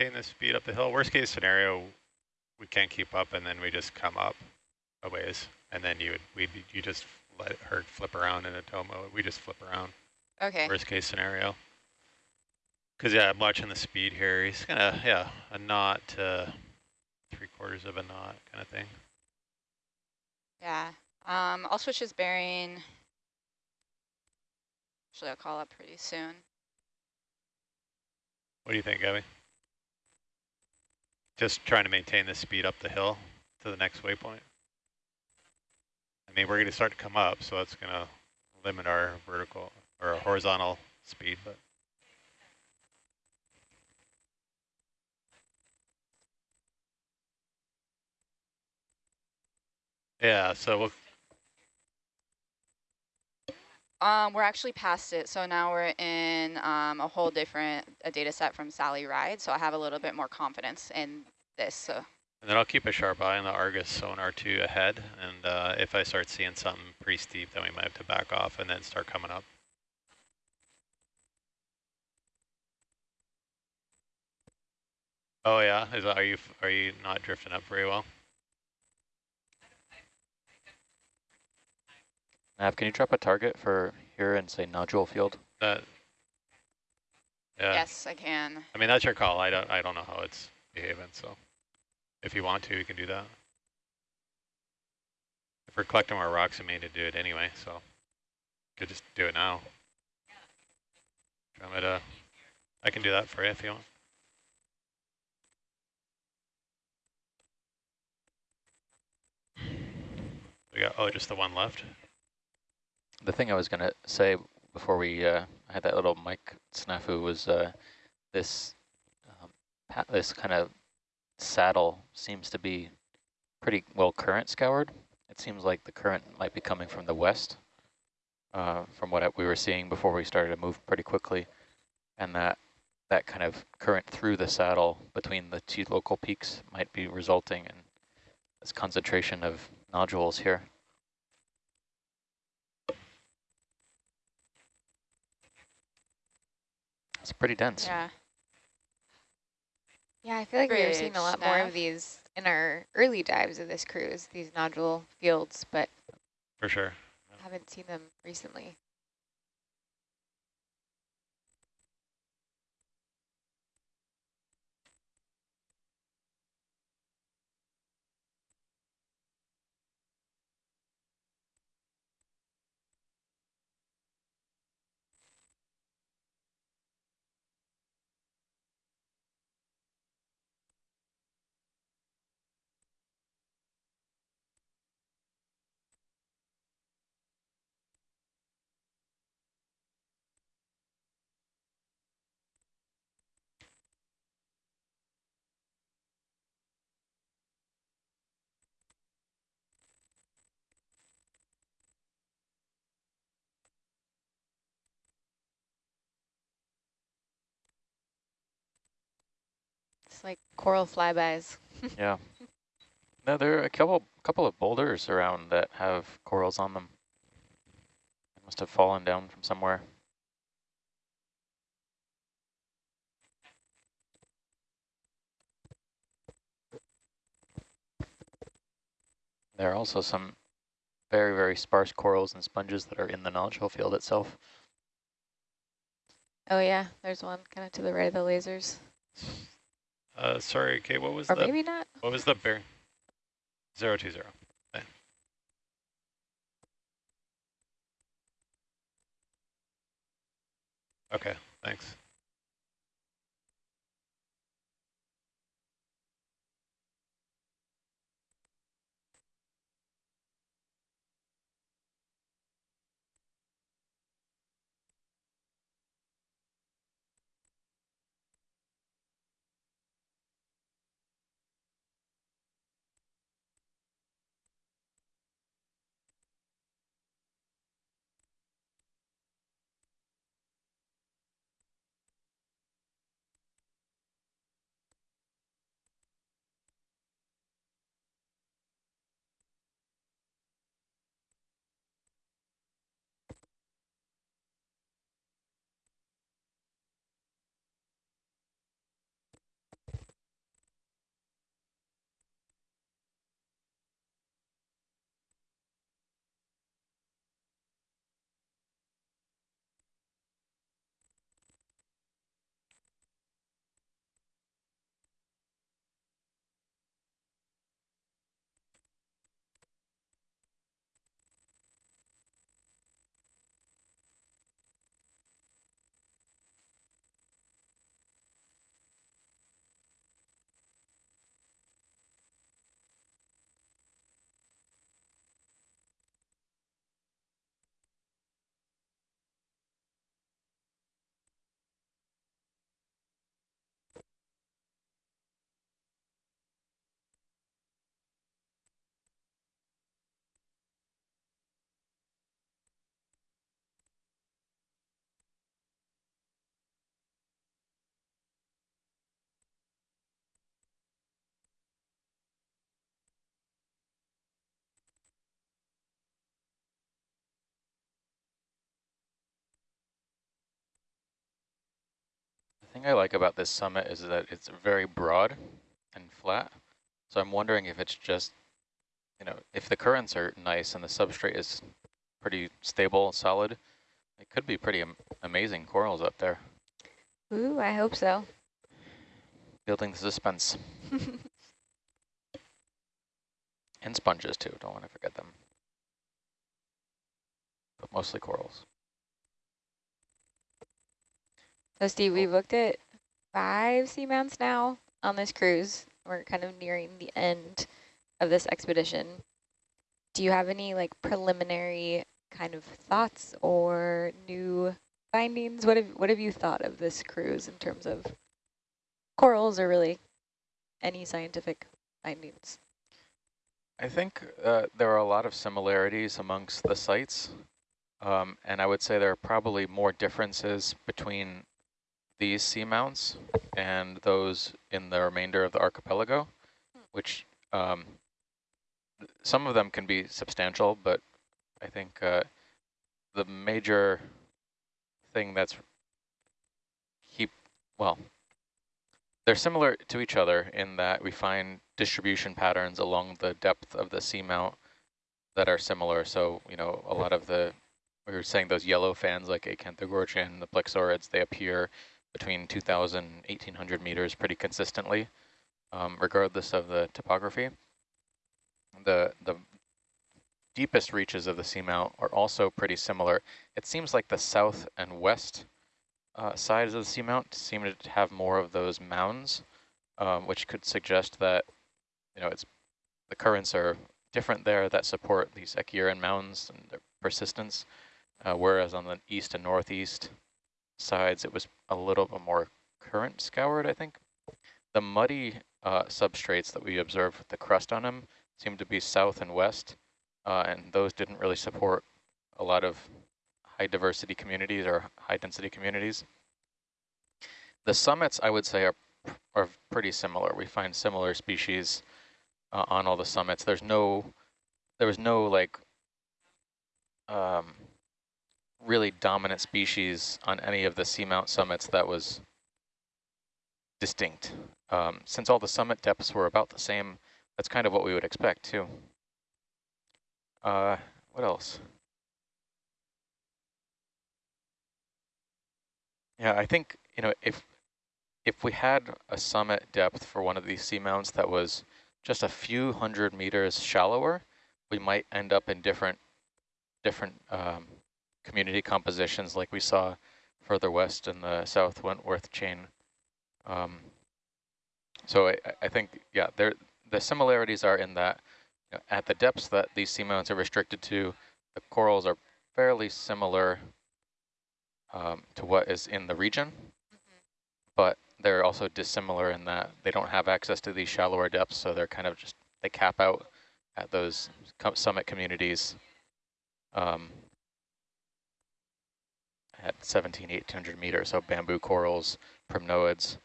maintain the speed up the hill. Worst case scenario, we can't keep up and then we just come up a ways and then you would, we you just let her flip around in a tow mode. We just flip around. Okay. Worst case scenario. Because yeah, I'm watching the speed here. He's gonna yeah a knot to three quarters of a knot kind of thing. Yeah. Um, I'll switch his bearing. Actually, I'll call up pretty soon. What do you think, Gabby? Just trying to maintain the speed up the hill to the next waypoint. I mean, we're going to start to come up, so that's going to limit our vertical or horizontal speed, but. Yeah, so we'll Um, we're actually past it, so now we're in um, a whole different a data set from Sally Ride, so I have a little bit more confidence in this. So. And then I'll keep a sharp eye on the Argus sonar two ahead, and uh, if I start seeing something pretty steep, then we might have to back off and then start coming up. Oh yeah, is that, are you are you not drifting up very well? Nav, can you drop a target for here and say nodule field? That. Yeah. Yes, I can. I mean that's your call. I don't I don't know how it's behaving. So, if you want to, you can do that. If we're collecting more rocks, we may need to do it anyway. So, could just do it now. To? I can do that for you if you want. We got oh just the one left. The thing I was going to say before we uh, had that little mic snafu was uh, this um, this kind of saddle seems to be pretty well current scoured. It seems like the current might be coming from the west uh, from what we were seeing before we started to move pretty quickly. And that that kind of current through the saddle between the two local peaks might be resulting in this concentration of nodules here. It's pretty dense. Yeah. Yeah, I feel like we were seeing a Bridge lot more of these in our early dives of this cruise, these nodule fields, but For sure. haven't seen them recently. It's like coral flybys. Yeah. No, there are a couple couple of boulders around that have corals on them. They must have fallen down from somewhere. There are also some very, very sparse corals and sponges that are in the nodule field itself. Oh yeah, there's one kind of to the right of the lasers. Uh, sorry, Kate. What was Or the maybe not. what was the bear? Zero two zero. Okay. Okay. Thanks. Thing I like about this summit is that it's very broad and flat. So I'm wondering if it's just, you know, if the currents are nice and the substrate is pretty stable, and solid, it could be pretty am amazing corals up there. Ooh, I hope so. Building the suspense. and sponges too, don't want to forget them. But mostly corals. So Steve, we've looked at five seamounts now on this cruise. We're kind of nearing the end of this expedition. Do you have any like preliminary kind of thoughts or new findings? What have what have you thought of this cruise in terms of corals or really any scientific findings? I think uh, there are a lot of similarities amongst the sites. Um, and I would say there are probably more differences between these seamounts and those in the remainder of the archipelago, which um, some of them can be substantial, but I think uh, the major thing that's keep, well, they're similar to each other in that we find distribution patterns along the depth of the seamount that are similar. So, you know, a lot of the, we were saying those yellow fans like Acanthogorgia, the plexaurids, they appear between 2,000 and 1,800 meters pretty consistently, um, regardless of the topography. The, the deepest reaches of the seamount are also pretty similar. It seems like the south and west uh, sides of the seamount seem to have more of those mounds, um, which could suggest that you know it's the currents are different there that support these Echiuran mounds and their persistence, uh, whereas on the east and northeast sides, it was a little bit more current scoured, I think. The muddy uh, substrates that we observed with the crust on them seemed to be south and west, uh, and those didn't really support a lot of high diversity communities or high density communities. The summits, I would say, are, are pretty similar. We find similar species uh, on all the summits. There's no, there was no like um, really dominant species on any of the seamount summits that was distinct. Um, since all the summit depths were about the same, that's kind of what we would expect too. Uh, what else? Yeah, I think, you know, if if we had a summit depth for one of these seamounts that was just a few hundred meters shallower, we might end up in different different um, community compositions like we saw further west in the South Wentworth chain. Um, so I, I, think, yeah, there the similarities are in that you know, at the depths that these seamounts are restricted to, the corals are fairly similar um, to what is in the region, mm -hmm. but they're also dissimilar in that they don't have access to these shallower depths, so they're kind of just, they cap out at those summit communities um, at 17, 1800 meters, so bamboo corals, primnoids,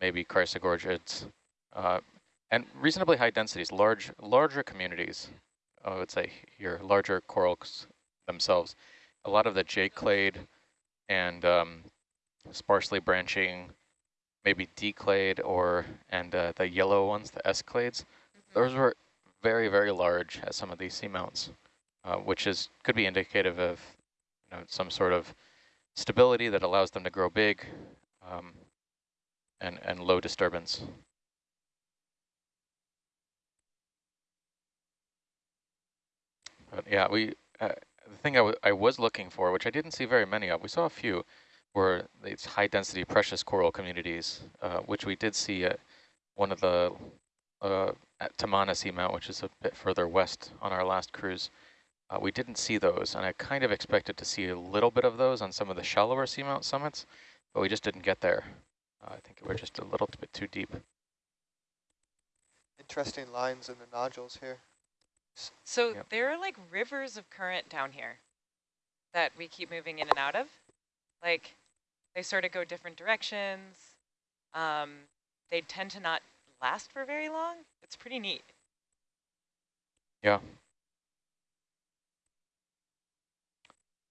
maybe chrysogorgiids, uh, and reasonably high densities, large, larger communities, I would say here, larger corals themselves. A lot of the J-clade and um, sparsely branching, maybe D-clade or, and uh, the yellow ones, the S-clades, mm -hmm. those were very, very large at some of these seamounts, uh, which is could be indicative of you know, some sort of stability that allows them to grow big um, and, and low disturbance. But yeah, we uh, the thing I, I was looking for, which I didn't see very many of, we saw a few, were these high density precious coral communities, uh, which we did see at one of the uh, at Tamana Seamount, which is a bit further west on our last cruise. Uh, we didn't see those, and I kind of expected to see a little bit of those on some of the shallower seamount summits, but we just didn't get there. Uh, I think we're just a little bit too deep. Interesting lines in the nodules here. So yep. there are like rivers of current down here that we keep moving in and out of. Like they sort of go different directions. Um, they tend to not last for very long. It's pretty neat. Yeah,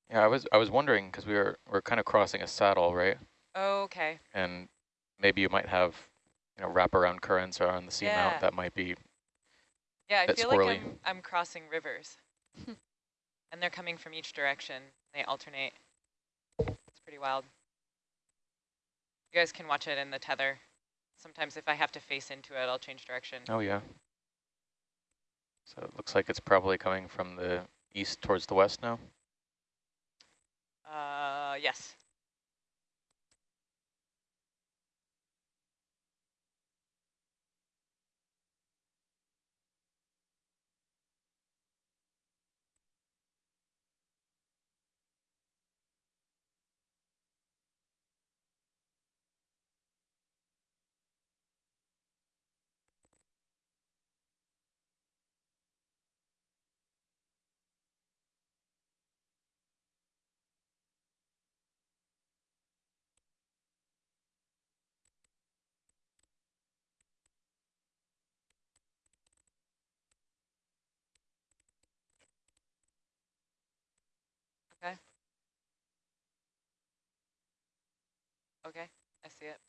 Yeah, I was I was wondering because we were we're kind of crossing a saddle, right? Oh, okay. And maybe you might have, you know, wraparound currents around the seamount Yeah. that might be, Yeah, I feel squirrely. like I'm, I'm crossing rivers. and they're coming from each direction. They alternate. It's pretty wild. You guys can watch it in the tether. Sometimes if I have to face into it, I'll change direction. oh yeah. So it looks like it's probably coming from the east towards the west now. Uh, yes. Okay. Okay, I see it.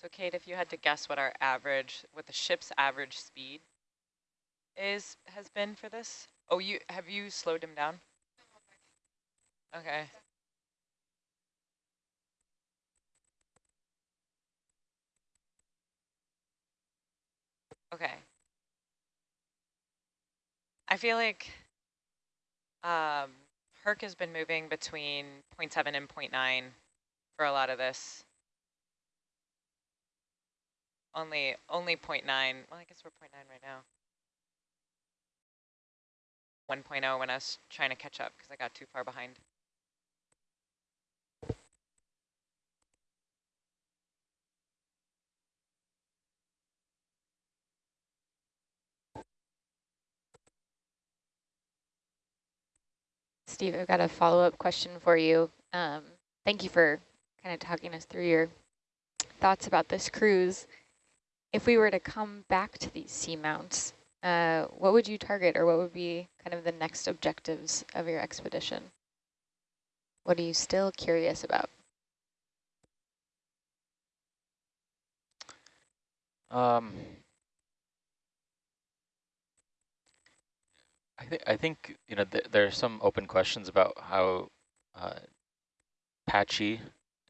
So Kate, if you had to guess what our average, what the ship's average speed is, has been for this? Oh, you have you slowed him down? Okay. Okay. I feel like um, Herc has been moving between 0.7 and 0.9 for a lot of this. Only only 0.9. Well, I guess we're 0.9 right now. 1.0 when I was trying to catch up because I got too far behind. Steve, I've got a follow-up question for you. Um, thank you for kind of talking us through your thoughts about this cruise. If we were to come back to these seamounts, uh, what would you target or what would be kind of the next objectives of your expedition? What are you still curious about? Um, I think I think you know th there are some open questions about how uh, patchy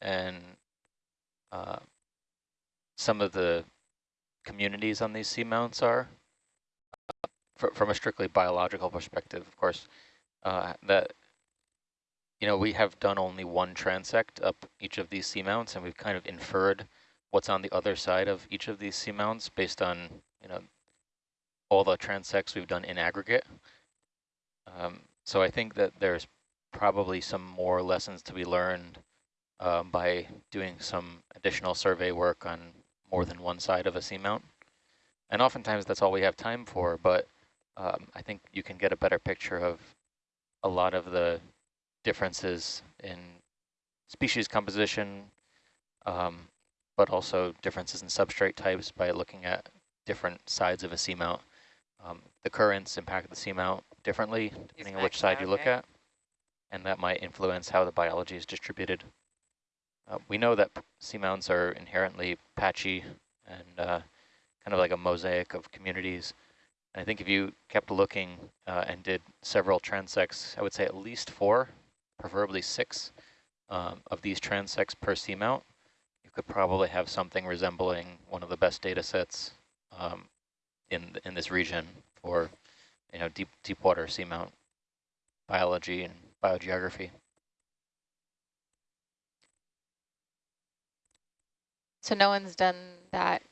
and uh, some of the communities on these seamounts are. Uh, fr from a strictly biological perspective, of course, uh, that you know we have done only one transect up each of these seamounts, and we've kind of inferred what's on the other side of each of these seamounts based on, you know, all the transects we've done in aggregate. Um, so I think that there's probably some more lessons to be learned um, by doing some additional survey work on more than one side of a seamount. And oftentimes that's all we have time for, but um, I think you can get a better picture of a lot of the differences in species composition, um, but also differences in substrate types by looking at different sides of a seamount. Um, the currents impact the seamount differently depending on which side you look at, and that might influence how the biology is distributed. Uh, we know that seamounts are inherently patchy and uh, kind of like a mosaic of communities. And I think if you kept looking uh, and did several transects, I would say at least four, preferably six um, of these transects per seamount, you could probably have something resembling one of the best data sets um, in in this region for you know deep deep water seamount biology and biogeography. So no one's done that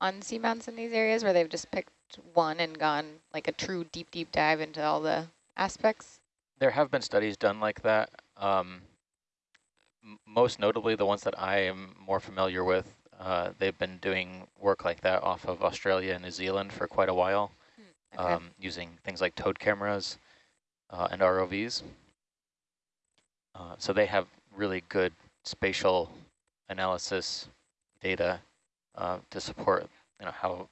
on seamounts in these areas where they've just picked one and gone like a true deep, deep dive into all the aspects? There have been studies done like that. Um, most notably, the ones that I am more familiar with, uh, they've been doing work like that off of Australia and New Zealand for quite a while, Hmm, okay. um, using things like towed cameras uh, and ROVs. Uh, so they have really good spatial analysis data uh, to support you know, how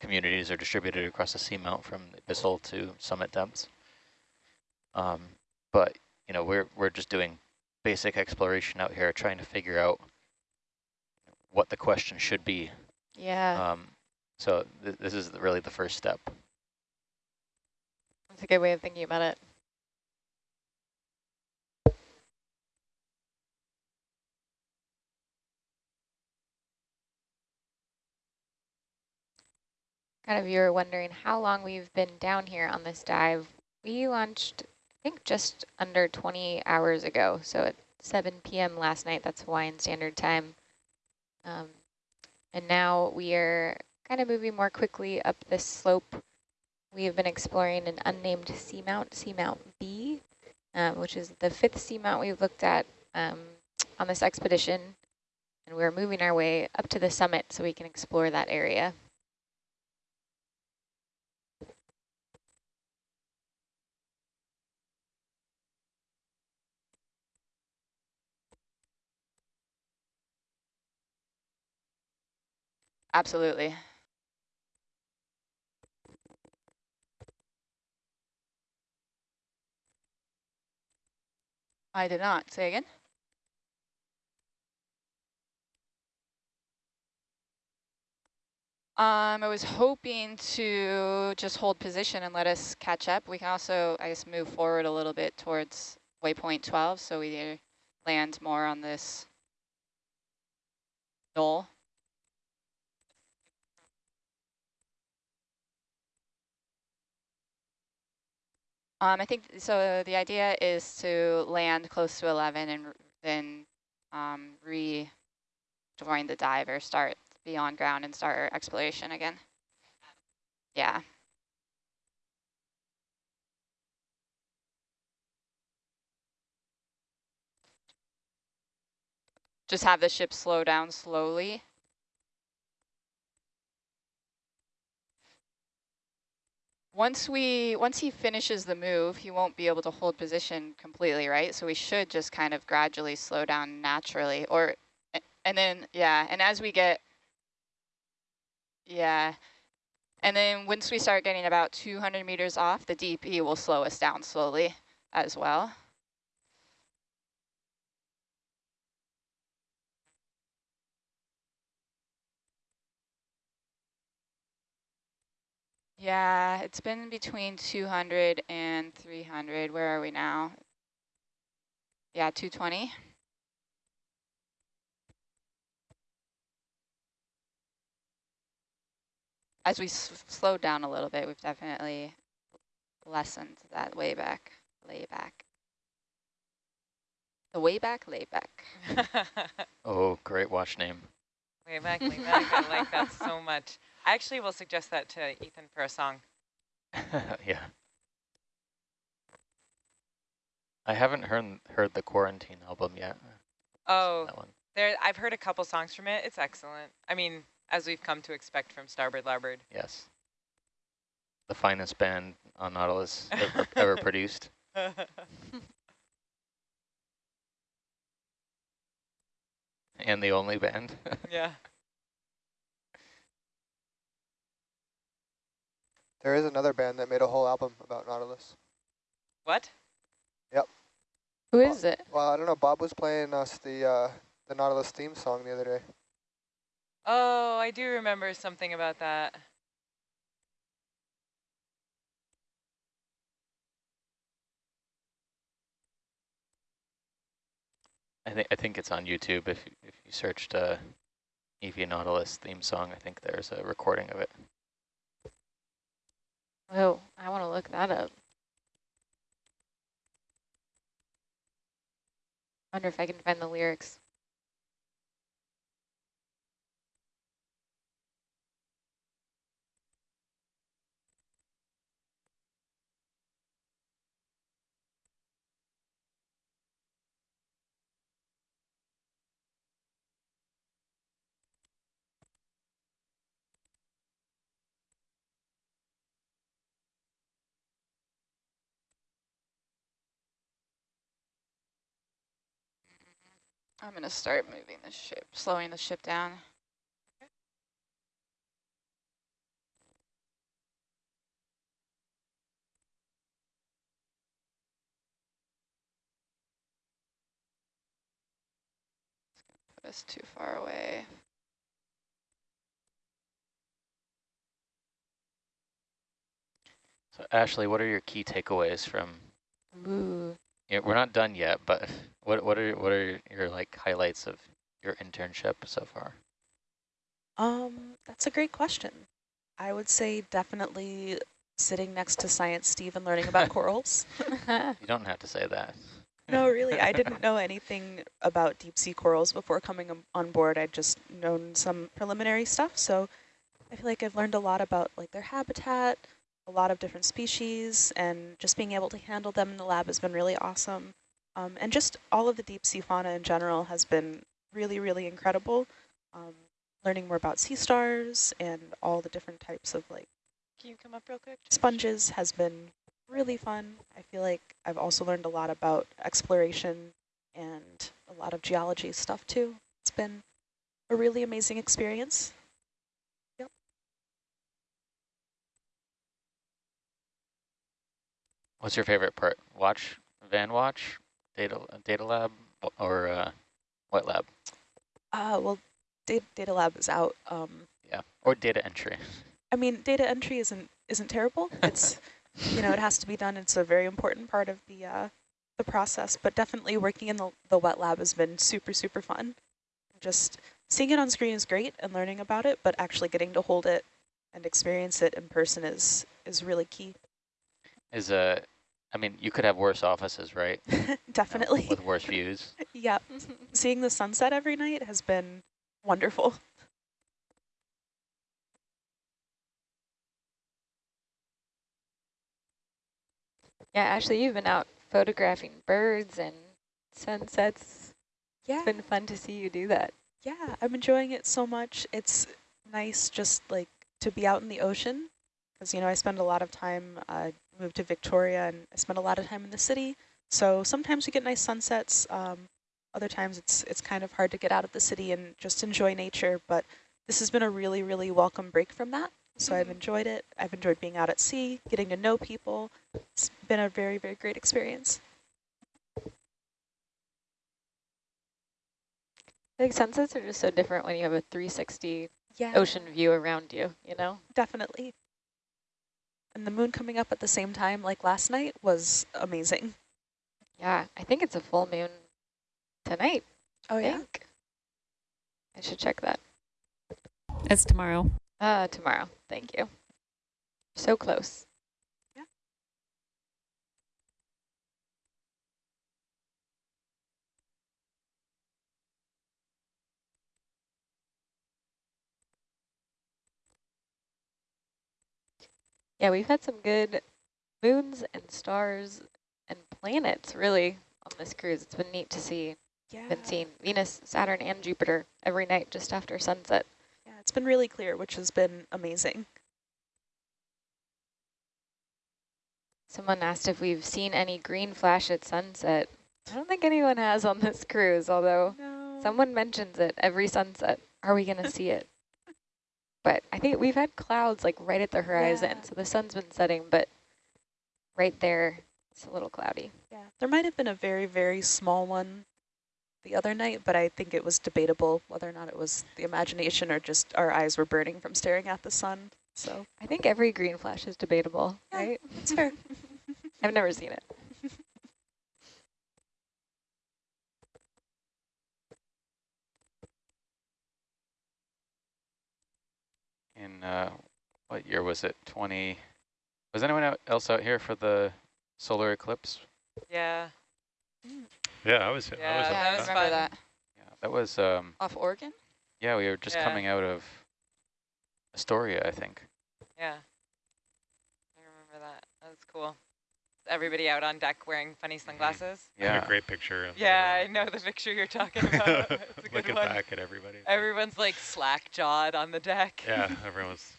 communities are distributed across the seamount from the abyssal to summit depths. Um, but you know, we're we're just doing basic exploration out here, trying to figure out what the question should be. yeah, Um, so th this is really the first step. that's a good way of thinking about it. Of you were wondering how long we've been down here on this dive. We launched, I think, just under 20 hours ago. So at 7 p.m. last night, that's Hawaiian Standard Time. Um, and now we are kind of moving more quickly up this slope. We have been exploring an unnamed seamount, Seamount B, um, which is the fifth seamount we've looked at um, on this expedition. And we're moving our way up to the summit so we can explore that area. Absolutely. I did not. Say again? Um, I was hoping to just hold position and let us catch up. We can also, I guess, move forward a little bit towards waypoint 12, so we land more on this knoll. Um, I think, so the idea is to land close to 11 and then um, rejoin the dive or start beyond ground and start our exploration again. Yeah. Just have the ship slow down slowly. Once we, once he finishes the move, he won't be able to hold position completely, right? So we should just kind of gradually slow down naturally or, and then, yeah, and as we get, yeah, and then once we start getting about 200 meters off, the DP will slow us down slowly as well. Yeah, it's been between 200 and 300. Where are we now? Yeah, 220. As we s slowed down a little bit, we've definitely lessened that way back, lay back. The way back, lay back. Oh, great watch name. Way back, way back. I like that so much. I actually will suggest that to Ethan for a song. yeah. I haven't heard heard the quarantine album yet. Oh, That one. there. I've heard a couple songs from it. It's excellent. I mean, as we've come to expect from Starboard Larboard. Yes. The finest band on Nautilus ever, ever produced. And the only band. yeah. There is another band that made a whole album about Nautilus. What? Yep. Who is it? Well, I don't know. Bob was playing us the uh, the Nautilus theme song the other day. Oh, I do remember something about that. I think I think it's on YouTube. If if you searched uh, EV Nautilus theme song, I think there's a recording of it. Oh, I want to look that up. Wonder if I can find the lyrics. I'm going to start moving the ship, slowing the ship down. Put us too far away. So Ashley, what are your key takeaways from? Ooh. Yeah, we're not done yet, but what what are what are your like highlights of your internship so far? Um, that's a great question. I would say definitely sitting next to Science Steve and learning about corals. You don't have to say that. No, really, I didn't know anything about deep sea corals before coming on- on board. I'd just known some preliminary stuff, so I feel like I've learned a lot about like their habitat, a lot of different species, and just being able to handle them in the lab has been really awesome. Um, and just all of the deep sea fauna in general has been really, really incredible. Um, learning more about sea stars and all the different types of like Can you come up real quick? sponges has been really fun. I feel like I've also learned a lot about exploration and a lot of geology stuff too. It's been a really amazing experience. What's your favorite part? Watch, van watch, data data lab, or uh, what lab? Uh, well, data, data lab is out. Um, Yeah, or data entry. I mean, data entry isn't isn't terrible. It's you know it has to be done. It's a very important part of the uh, the process. But definitely working in the the wet lab has been super super fun. Just seeing it on screen is great and learning about it, but actually getting to hold it and experience it in person is is really key. Is a, I mean, you could have worse offices, right? You know, definitely. with worse views. yeah, seeing the sunset every night has been wonderful. Yeah, actually, you've been out photographing birds and sunsets. Yeah. It's been fun to see you do that. Yeah, I'm enjoying it so much. It's nice just like to be out in the ocean because, you know, I spend a lot of time, uh, moved to Victoria and I spend a lot of time in the city. So sometimes we get nice sunsets. Um, other times it's it's kind of hard to get out of the city and just enjoy nature. But this has been a really, really welcome break from that. So I've enjoyed it. I've enjoyed being out at sea, getting to know people. It's been a very, very great experience. I think sunsets are just so different when you have a 360 Yeah, ocean view around you, you know? definitely. And the moon coming up at the same time like last night was amazing. Yeah, I think it's a full moon tonight. Oh I think. I should check that. It's tomorrow. Uh, tomorrow. Thank you. So close. Yeah, we've had some good moons and stars and planets, really, on this cruise. It's been neat to see. Yeah. Been seeing Venus, Saturn, and Jupiter every night just after sunset. Yeah, it's been really clear, which has been amazing. Someone asked if we've seen any green flash at sunset. I don't think anyone has on this cruise, although No. someone mentions it every sunset. Are we going to see it? But I think we've had clouds like right at the horizon, Yeah. so the sun's been setting, but right there, it's a little cloudy. Yeah, there might have been a very, very small one the other night, but I think it was debatable whether or not it was the imagination or just our eyes were burning from staring at the sun. So I think every green flash is debatable, Yeah. right? it's fair. I've never seen it. In, uh, what year was it? 20, was anyone out- else out here for the solar eclipse? Yeah. Yeah, I was. I Yeah, was. Yeah, I was remember that. Yeah, that was, um, Off Oregon? yeah, we were just Yeah. coming out of Astoria, I think. Yeah. I remember that. That was cool. Everybody out on deck wearing funny mm-hmm. sunglasses. I had Yeah. a great picture. Of Yeah, I know the picture you're talking about. It's a good Looking one. back at everybody. Everyone's like slack jawed on the deck. Yeah, everyone was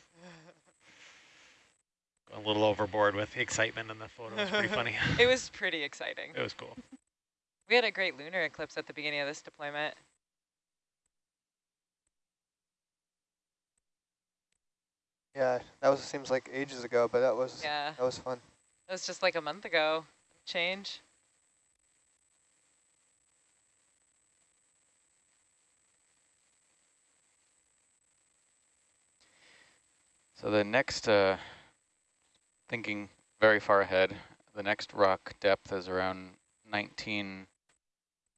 a little overboard with the excitement in the photo. It was pretty funny. it was pretty exciting. It was cool. We had a great lunar eclipse at the beginning of this deployment. Yeah, that was seems like ages ago, but that was Yeah, that was fun. It was just like a month ago. Change. So the next, uh, thinking very far ahead, the next rock depth is around 19,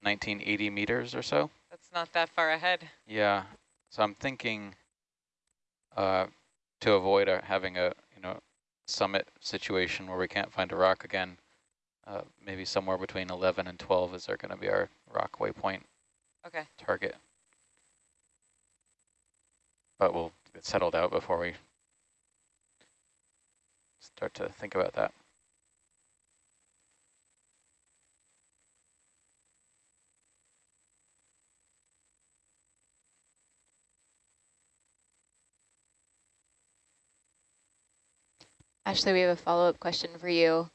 1980 meters or so. That's not that far ahead. Yeah, so I'm thinking uh, to avoid uh, having a summit situation where we can't find a rock again, uh, maybe somewhere between 11 and 12 is there going to be our rock waypoint Okay. target. But we'll get settled out before we start to think about that. Ashley, we have a follow-up question for you.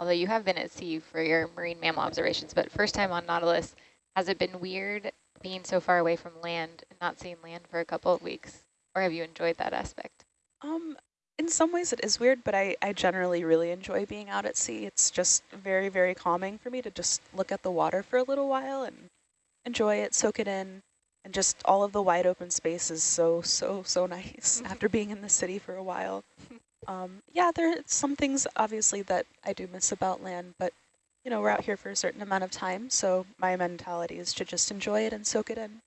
Although you have been at sea for your marine mammal observations, but first time on Nautilus, has it been weird being so far away from land and not seeing land for a couple of weeks? Or have you enjoyed that aspect? Um, in some ways it is weird, but I, I generally really enjoy being out at sea. It's just very, very calming for me to just look at the water for a little while and enjoy it, soak it in. And just all of the wide open space is so, so, so nice after being in the city for a while. Um, yeah, there are some things obviously that I do miss about land, but you know, we're out here for a certain amount of time, so my mentality is to just enjoy it and soak it in.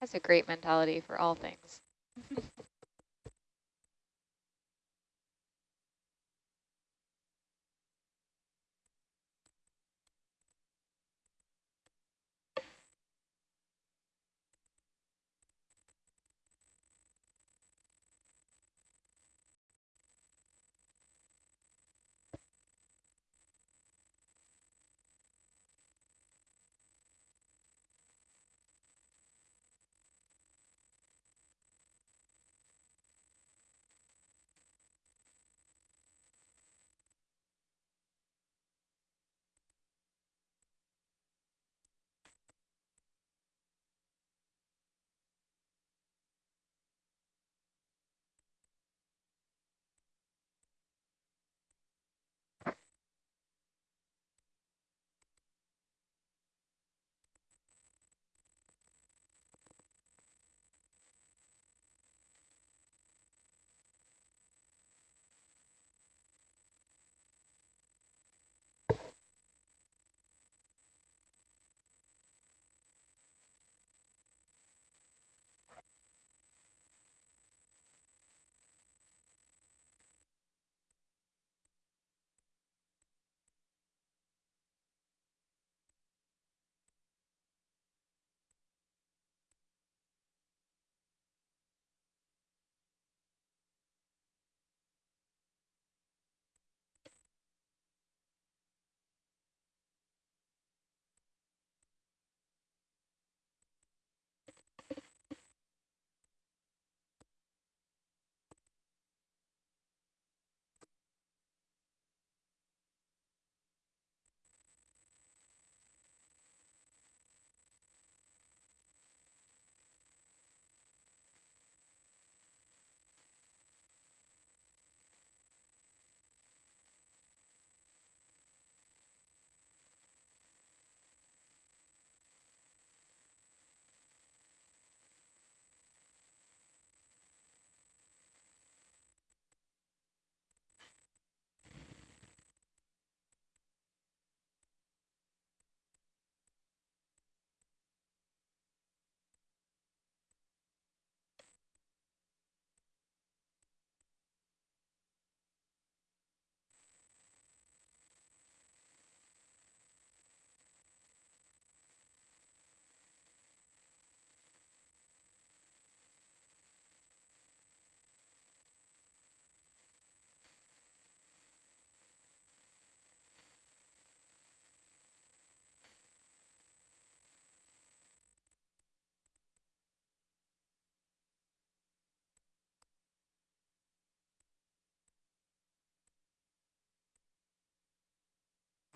That's a great mentality for all things.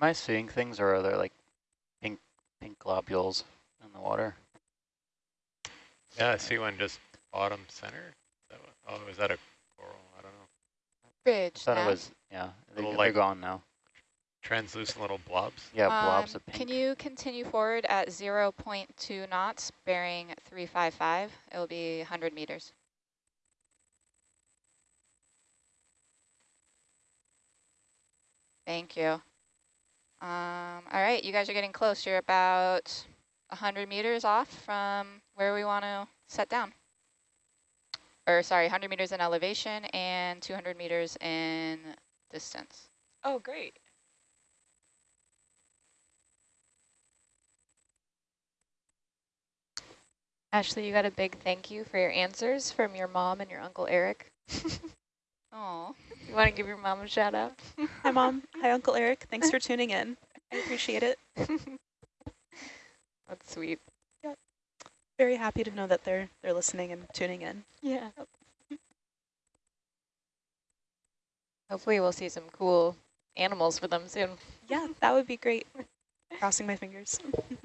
Am I seeing things or are there like pink pink globules in the water? Yeah, I see one just bottom center. That what- Oh, is that a coral? I don't know. Bridge. thought now. it was, yeah, Little, they're like- gone now. Translucent little blobs. Yeah, blobs Um, of pink. Can you continue forward at 0.2 knots, bearing 355? It will be 100 meters. Thank you. Um, all right, you guys are getting close. You're about 100 meters off from where we want to set down. Or sorry, 100 meters in elevation and 200 meters in distance. Oh, great. Ashley, you got a big thank you for your answers from your mom and your uncle Eric. Oh, You want to give your mom a shout out? Hi, Mom. Hi, Uncle Eric. Thanks for tuning in. I appreciate it. That's sweet. Yep. Very happy to know that they're they're listening and tuning in. Yeah. Hopefully we'll see some cool animals for them soon. Yeah, that would be great. Crossing my fingers.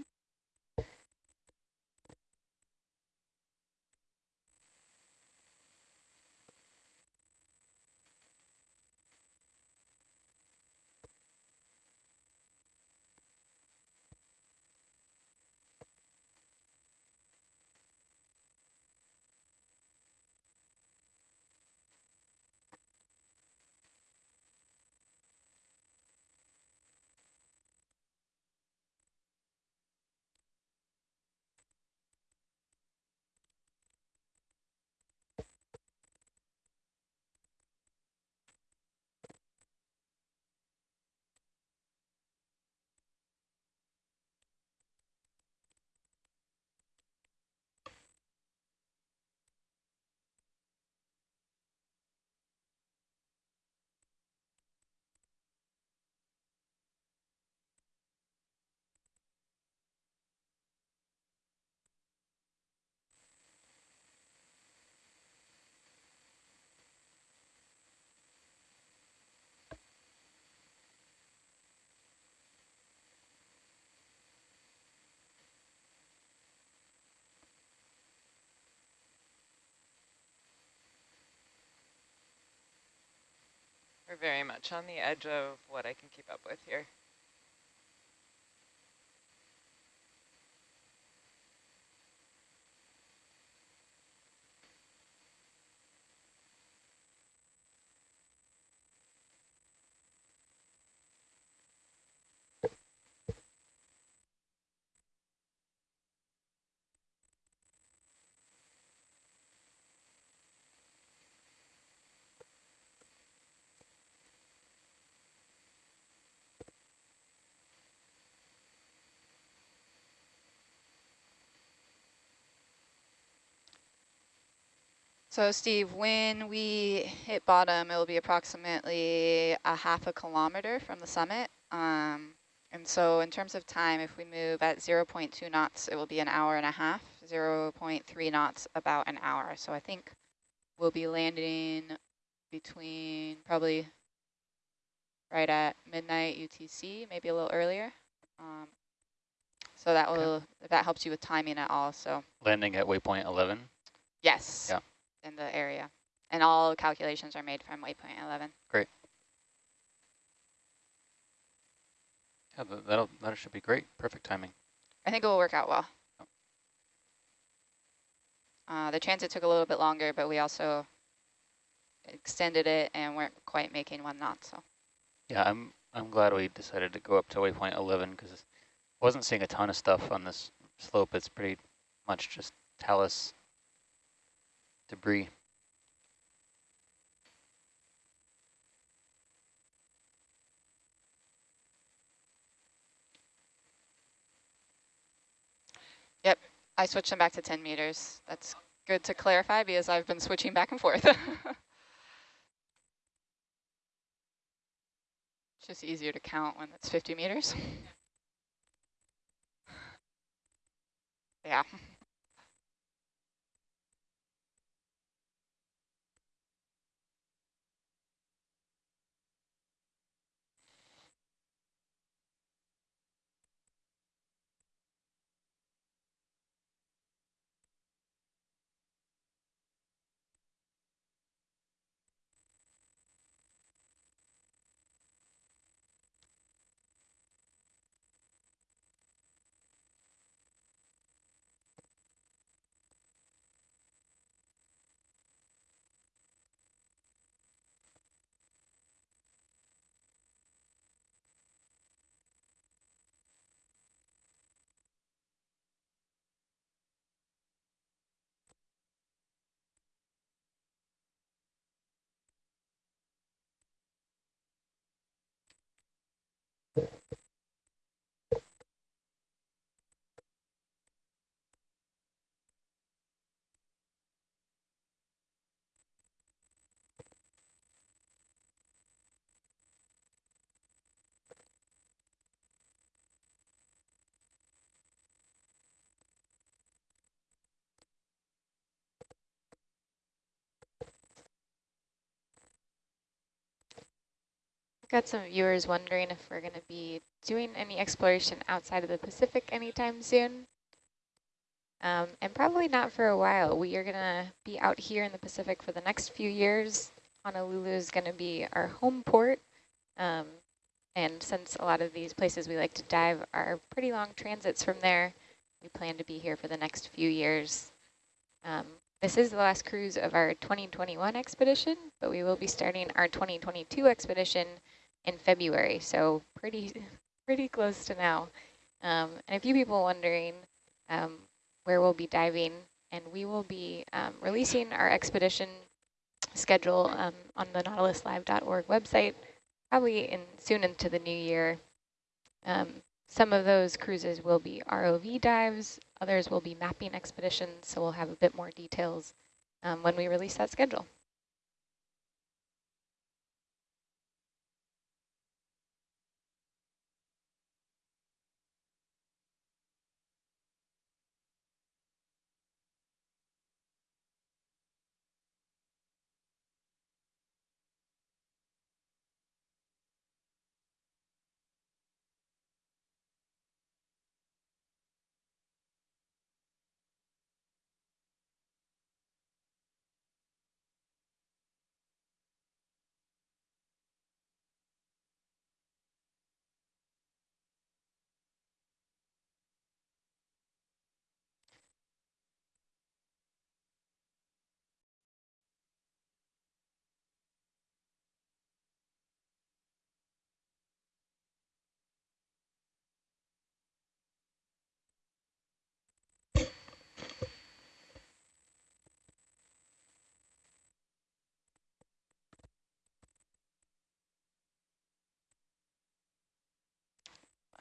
We're very much on the edge of what I can keep up with here. So Steve, when we hit bottom, it'll be approximately a half a kilometer from the summit. Um, and so in terms of time, if we move at 0.2 knots, it will be an hour and a half, 0.3 knots, about an hour. So I think we'll be landing between probably right at midnight UTC, maybe a little earlier. Um, so that Okay. will, if that helps you with timing at all. So Landing at waypoint 11. yes. Yeah. In the area. And all calculations are made from waypoint 11. Great. Yeah, that'll, that should be great. Perfect timing. I think it will work out well. Uh, the transit took a little bit longer, but we also extended it and weren't quite making one knot. So Yeah, I'm I'm glad we decided to go up to waypoint 11 because I wasn't seeing a ton of stuff on this slope. It's pretty much just talus debris. Yep, I switched them back to 10 meters. That's good to clarify because I've been switching back and forth. it's just easier to count when it's 50 meters. yeah. Got some viewers wondering if we're going to be doing any exploration outside of the Pacific anytime soon. Um, and probably not for a while. We are going to be out here in the Pacific for the next few years. Honolulu is going to be our home port. Um, and since a lot of these places we like to dive are pretty long transits from there, we plan to be here for the next few years. Um, this is the last cruise of our 2021 expedition, but we will be starting our 2022 expedition in February, so pretty pretty close to now. Um, and a few people wondering um, where we'll be diving, and we will be um, releasing our expedition schedule um, on the nautiluslive.org website, probably in soon into the new year. Um, some of those cruises will be ROV dives, others will be mapping expeditions, so we'll have a bit more details um, when we release that schedule.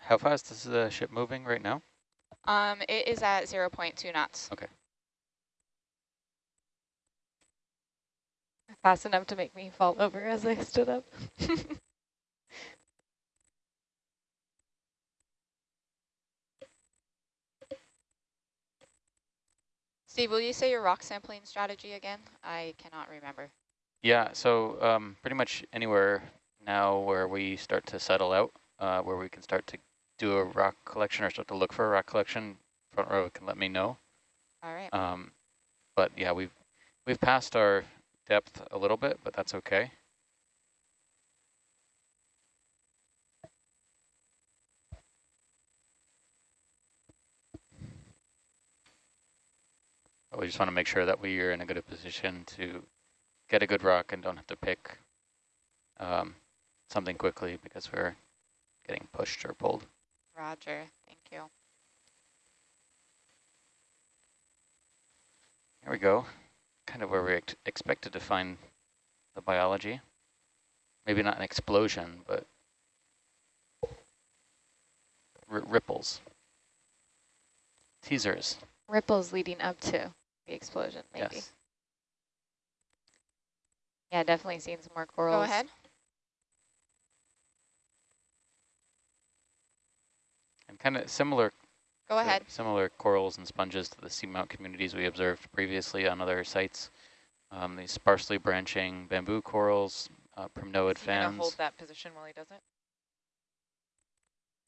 How fast is the ship moving right now? Um, it is at 0 0.2 knots. Okay. Fast enough to make me fall over as I stood up. Steve, will you say your rock sampling strategy again? I cannot remember. Yeah, so um, pretty much anywhere now where we start to settle out, uh, where we can start to do a rock collection or start to look for a rock collection, front row can let me know. All right. Um, but yeah, we've we've passed our depth a little bit, but that's okay. But we just want to make sure that we are in a good position to get a good rock and don't have to pick um, something quickly because we're getting pushed or pulled. Roger. Thank you. Here we go. Kind of where we ex expected to find the biology. Maybe not an explosion, but ripples. Teasers. Ripples leading up to the explosion, maybe. Yes. Yeah, definitely seeing some more corals. Go ahead. And kind of similar. Go ahead. Similar corals and sponges to the seamount communities we observed previously on other sites. Um, these sparsely branching bamboo corals, uh, primnoid so fans. hold that position while he does it.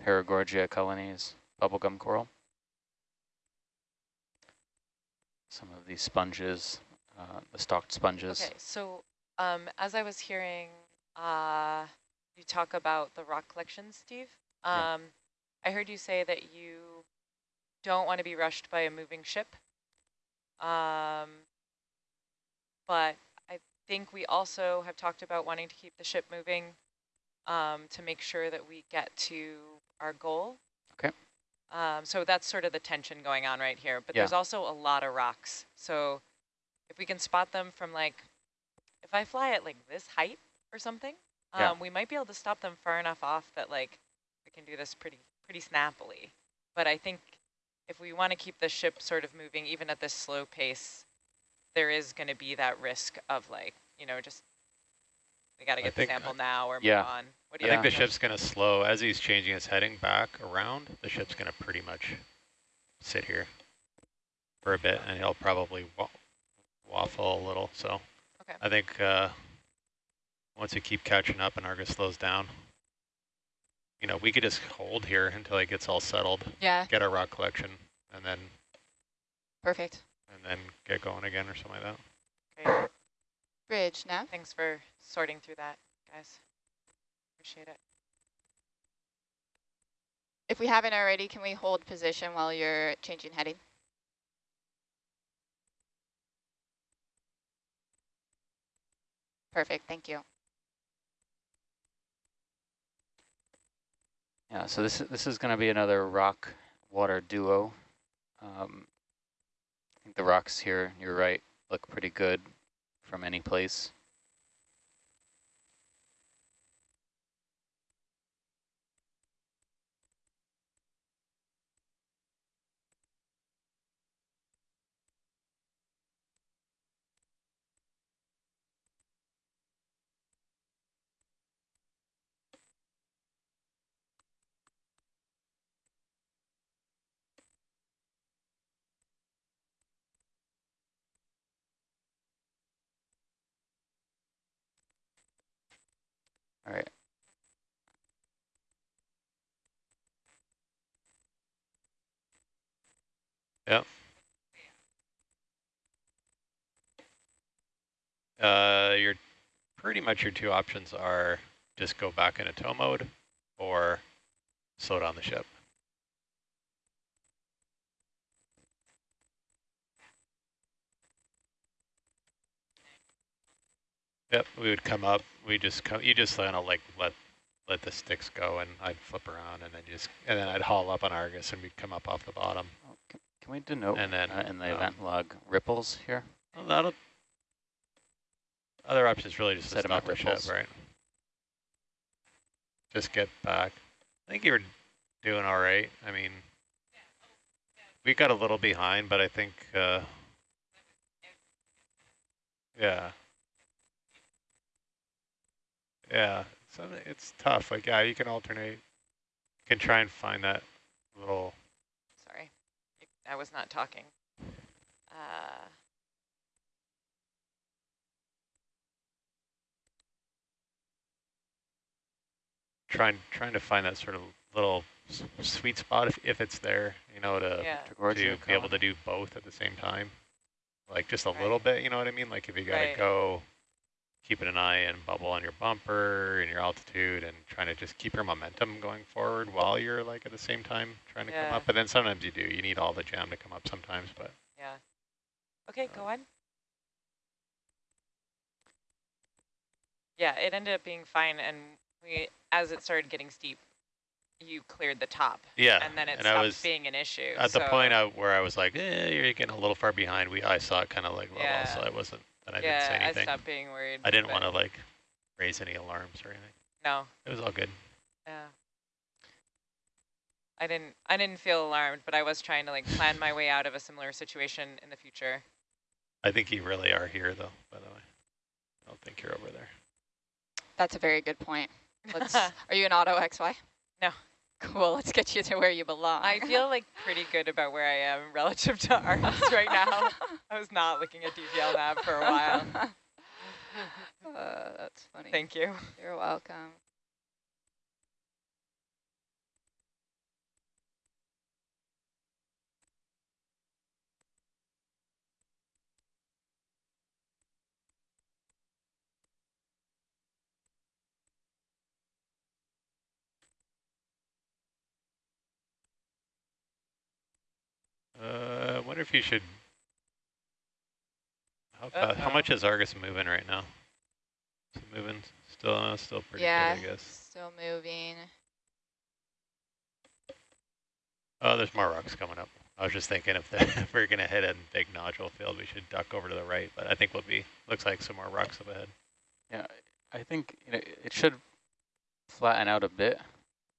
Paragorgia colonies, bubblegum coral. Some of these sponges, uh, the stalked sponges. Okay, so um, as I was hearing uh, you talk about the rock collection, Steve, um, yeah. I heard you say that you don't want to be rushed by a moving ship. Um, but I think we also have talked about wanting to keep the ship moving um, to make sure that we get to our goal. Okay. Um, so that's sort of the tension going on right here. But yeah. there's also a lot of rocks. So if we can spot them from like, if I fly at like this height or something, yeah. um, we might be able to stop them far enough off that like we can do this pretty pretty snappily. But I think if we want to keep the ship sort of moving, even at this slow pace, there is going to be that risk of like, you know, just we got to get the sample now or yeah. move on. What do I think the ship's going to slow as he's changing his heading back around. The ship's going to pretty much sit here for a bit, and he'll probably wa waffle a little. So okay. I think uh, once we keep catching up and Argus slows down. You know, we could just hold here until it gets all settled, Yeah, get our rock collection, and then perfect. and then get going again or something like that. Great. Bridge, now. Thanks for sorting through that, guys. Appreciate it. If we haven't already, can we hold position while you're changing heading? Perfect, thank you. Yeah, so this, is this is going to be another rock water duo. Um, I think the rocks here, you're right, look pretty good from any place. All right. Yep. Uh, your pretty much your two options are just go back into tow mode or slow down the ship. Yep, we would come up. We just come. You just kind of like let let the sticks go, and I'd flip around, and then just and then I'd haul up on Argus, and we'd come up off the bottom. Can, we denote And then, uh, in the um, event log ripples here? Well, that'll. Other option is really just set Sediment stop the ship, ripples. right? Just get back. I think you were doing all right. I mean, we got a little behind, but I think, uh, yeah. Yeah, so it's tough. Like, yeah, you can alternate. You can try and find that little I was not talking. Uh, trying trying to find that sort of little sweet spot if, if it's there, you know, to yeah, to Towards be able to do both at the same time. Like just a little bit, you know what I mean? Like if you gotta Right. go keeping an eye and bubble on your bumper and your altitude and trying to just keep your momentum going forward while you're like at the same time trying to come up. But then sometimes you do. You need all the jam to come up sometimes, but yeah. Okay, go on. Yeah, it ended up being fine, and we, as it started getting steep, you cleared the top, yeah. and then it and I stopped was being an issue. at the point I, where I was like, eh, you're getting a little far behind. We I saw it kind of like level, Yeah. so I wasn't, and I yeah, didn't say I stopped being worried. I didn't want to like raise any alarms or anything. No, It was all good. yeah. I didn't. I didn't feel alarmed, but I was trying to like plan my way out of a similar situation in the future. I think you really are here though, by the way. I don't think you're over there. That's a very good point. Let's, are you an auto XY? No. Cool, let's get you to where you belong. I feel like pretty good about where I am relative to Argus right now. I was not looking at DPL nav for a while. uh, that's funny. Thank you. You're welcome. Uh, I wonder if you should. How, Uh fa- how oh. much is Argus moving right now? Is it moving still? Uh, still pretty yeah, good, I guess. still moving. Oh, there's more rocks coming up. I was just thinking if, the, if we're gonna hit a big nodule field, we should duck over to the right. But I think we'll be. Looks like some more rocks up ahead. Yeah, I think you know, it should flatten out a bit.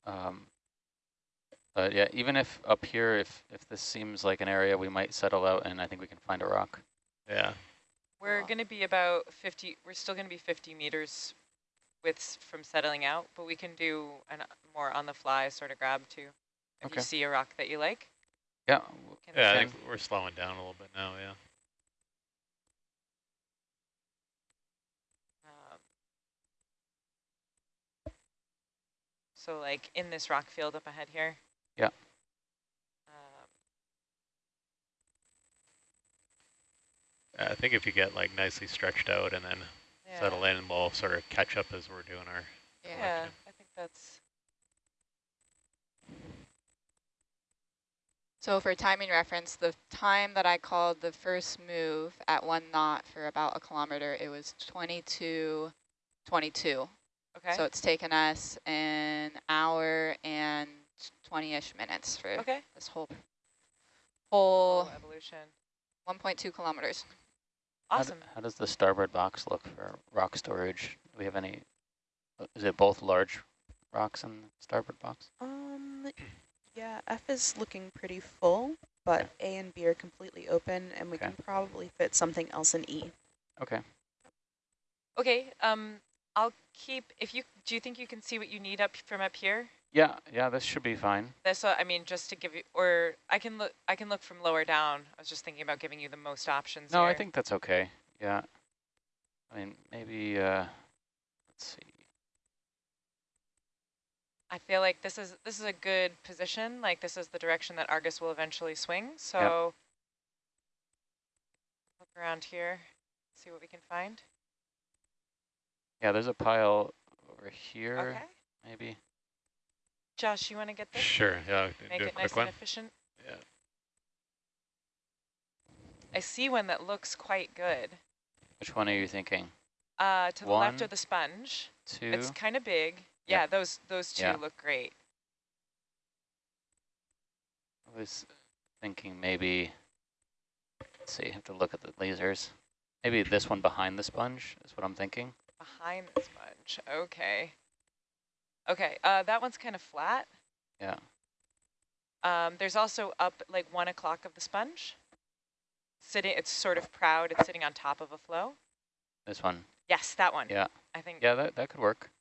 Um, but yeah, even if up here, if if this seems like an area we might settle out and I think we can find a rock. Yeah. We're Cool. going to be about 50, we're still going to be 50 meters with from settling out, but we can do a more on the fly sort of grab too. If Okay. you see a rock that you like. Yeah, Can Yeah, I think we're slowing down a little bit now. Yeah. Um, So like in this rock field up ahead here. Yeah. Um, I think if you get like nicely stretched out and then yeah. settle in, we'll sort of catch up as we're doing our. Yeah. Yeah, I think that's So for timing reference, the time that I called the first move at one knot for about a kilometer, it was 22, 22. okay. So it's taken us an hour and 20-ish minutes for okay. this whole whole Oh, evolution. 1.2 kilometers. Awesome. How, does the starboard box look for rock storage? Do we have any, uh, is it both large rocks in the starboard box? Um, yeah, F is looking pretty full, but A and B are completely open, and we Okay. can probably fit something else in E. Okay. Okay. Um, I'll keep. If you do, you think you can see what you need up from up here? Yeah, yeah, this should be fine. That's what I mean. Just to give you, or I can look. I can look from lower down. I was just thinking about giving you the most options. No, I think that's okay. Yeah. I mean, maybe, uh, let's see. I feel like this is this is a good position. Like this is the direction that Argus will eventually swing. So look around here, see what we can find. Yeah, there's a pile over here, Okay. maybe. Josh, you want to get this? Sure. Yeah. Make do a it quick nice one. and efficient. Yeah. I see one that looks quite good. Which one are you thinking? Uh, to the left of the sponge. Two? It's kind of big. Yep. Yeah, those those two Yeah. look great. I was thinking maybe, let's see, have to look at the lasers. Maybe this one behind the sponge is what I'm thinking. Behind the sponge. Okay. Okay, uh, that one's kind of flat. Yeah. Um, there's also up like one o'clock of the sponge. Sitting, it's sort of proud. It's sitting on top of a flow. This one. Yes, that one. Yeah. I think. Yeah, that, that could work.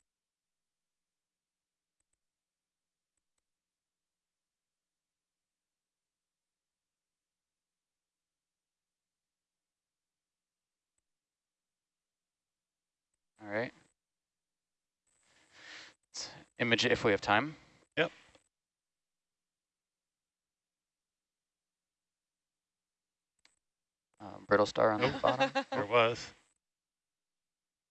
All right. Image if we have time. Yep. Uh, brittle star on the bottom. There was.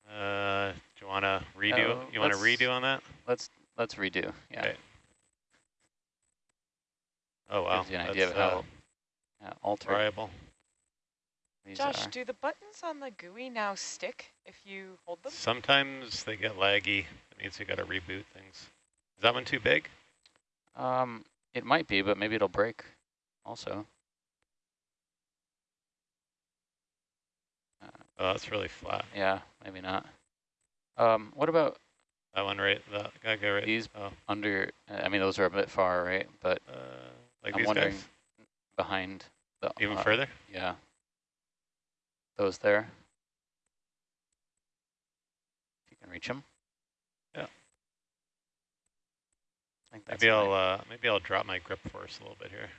Uh, do you want to redo? Oh, you want to redo on that? Let's let's redo. Yeah. Okay. Oh wow, Gives you an that's idea of uh, how altered variable. These Josh, are. do the buttons on the GUI now stick if you hold them? Sometimes they get laggy. It means you got to reboot things. Is that one too big? Um, it might be, but maybe it'll break also. Uh, Oh, that's really flat. yeah, maybe not. Um, what about That one right. That guy go right. these Oh, under, uh, I mean, those are a bit far, right? But uh, like I'm these wondering guys. behind the... Even uh, further. Yeah. Those there. If you can reach them. Yeah. I think that's Maybe I'll uh, maybe I'll drop my grip force a little bit here.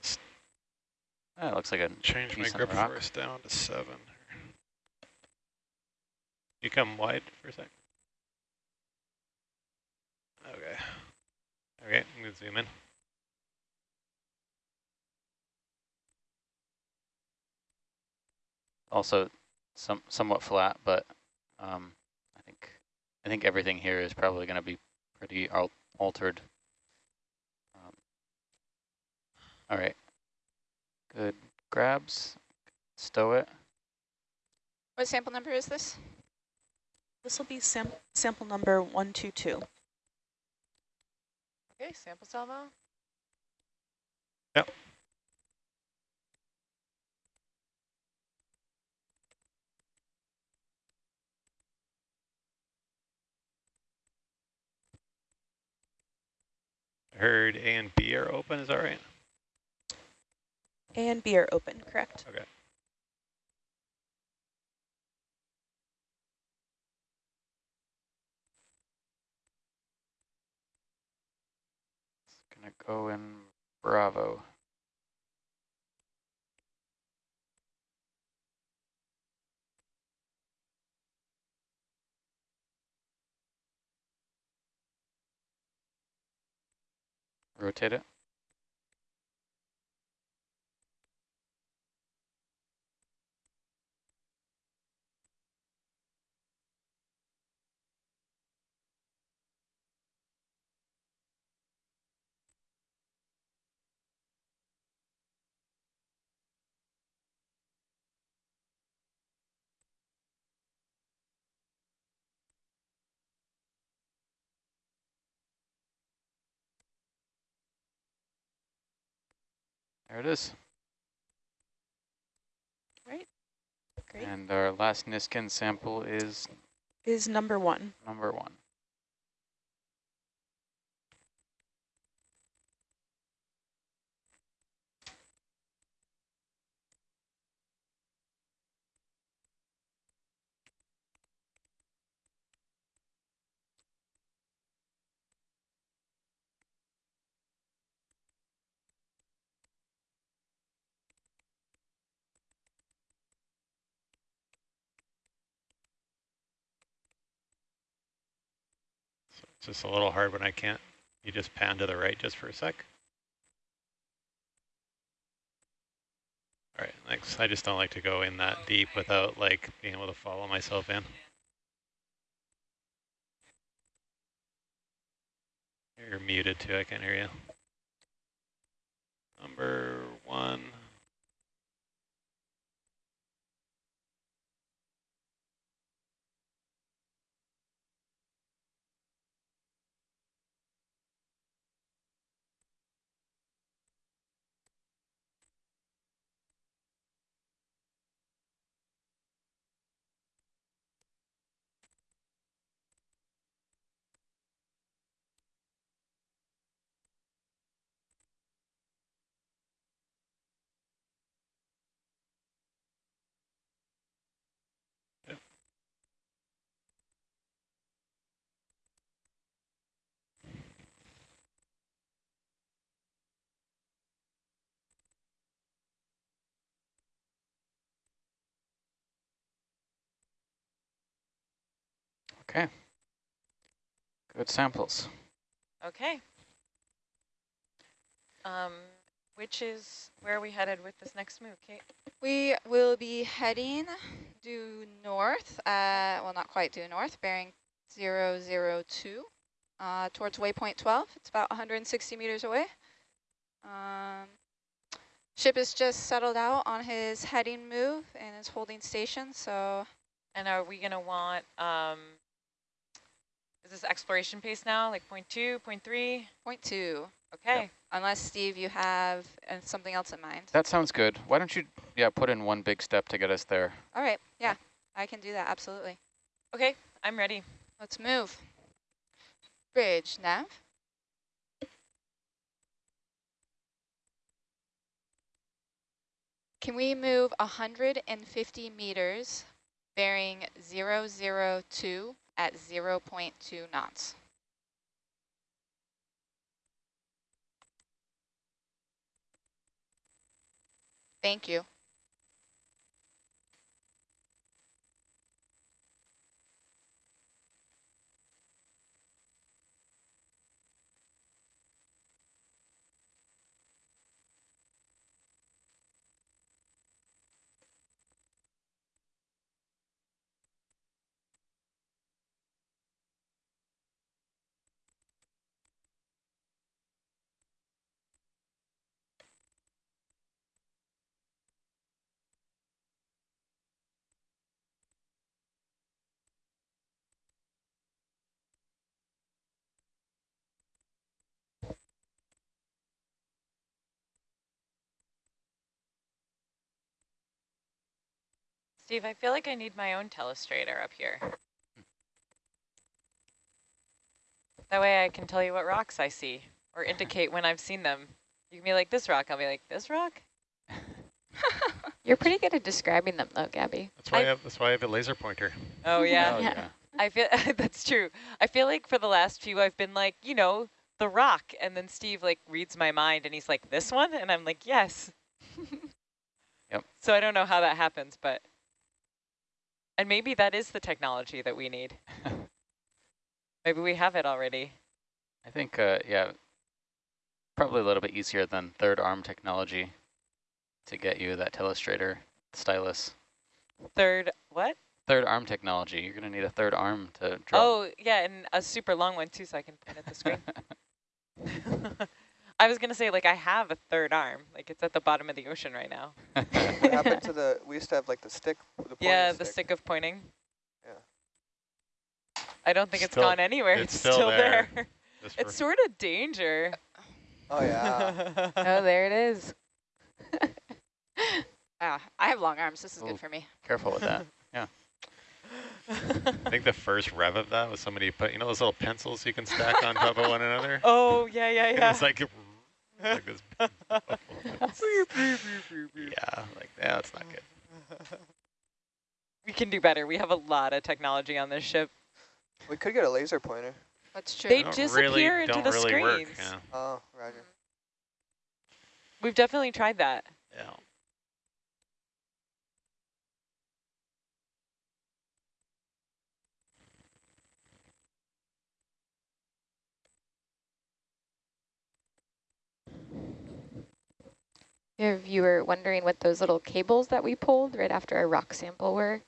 Just Ah, looks like a change my grip rock. force down to seven. You come wide for a sec. Okay. Okay, I'm gonna zoom in. Also some somewhat flat, but um, I think I think everything here is probably going to be pretty al altered. Um, all right, good grabs, stow it. What sample number is this? This will be sam sample number 122. Okay, sample salvo. Yep. Heard A and B are open, is that right? A and B are open, correct? Okay. It's going to go in Bravo. Rotate it. There it is. Right. Great. And our last Niskin sample is Is number one. number one. It's just a little hard when I can't. You just pan to the right just for a sec. All right, thanks. I just don't like to go in that deep without like being able to follow myself in. You're muted too, I can't hear you. Number one. Okay. Good samples. Okay. Um, which is where are we headed with this next move, Kate? We will be heading due north, uh, well, not quite due north, bearing 002 uh, towards waypoint 12. It's about 160 meters away. Um, ship is just settled out on his heading move and is holding station, so And are we going to want, um, is this exploration pace now, like point two, point three? point two. Okay. Unless, Steve, you have uh, something else in mind. That sounds good. Why don't you, yeah, put in one big step to get us there. All right, yeah, I can do that, absolutely. Okay, I'm ready. Let's move. Bridge, nav. Can we move 150 meters bearing 002 at 0.2 knots? Thank you. Steve, I feel like I need my own telestrator up here. That way I can tell you what rocks I see or indicate when I've seen them. You can be like, this rock. I'll be like, this rock? You're pretty good at describing them though, Gabby. That's why I, I- have, that's why I have a laser pointer. Oh, yeah. Oh, Yeah. I feel that's true. I feel like for the last few, I've been like, you know, the rock. And then Steve like reads my mind and he's like, this one? And I'm like, yes. Yep. So I don't know how that happens, but. And maybe that is the technology that we need. maybe we have it already. I think, uh, yeah, Probably a little bit easier than third arm technology to get you that telestrator stylus. Third, what? Third arm technology. You're going to need a third arm to draw. Oh, yeah, and a super long one too, so I can point at the screen. I was going to say, like, I have a third arm. Like, it's at the bottom of the ocean right now. What happened to the, we used to have like the stick, the yeah, the stick. stick of pointing. Yeah. I don't think Still- it's gone anywhere. it's It's, still still, there. there. It's sort of danger. Oh, yeah. Oh, there it is. Ah, I have long arms. This is Ooh. good for me. Careful with that. Yeah. I think the first rev of that was somebody put, you know those little pencils you can stack on top of one another? oh, yeah, yeah, And yeah. It's like, like this. yeah, like, yeah, that's not good. we can do better. We have a lot of technology on this ship. We could get a laser pointer. That's true. They Don't disappear really, into the really work, screens. yeah. Oh, roger. We've definitely tried that. yeah. If you were wondering what those little cables that we pulled right after our rock sample were,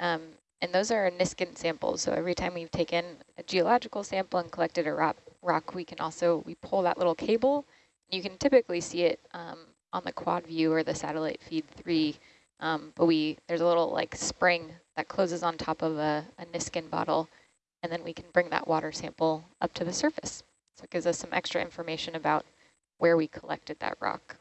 um, and those are Niskin samples. So every time we've taken a geological sample and collected a rock, rock we can also, we pull that little cable. You can typically see it um, on the quad view or the satellite feed three, um, but we there's a little like spring that closes on top of a, a Niskin bottle, and then we can bring that water sample up to the surface. So it gives us some extra information about where we collected that rock.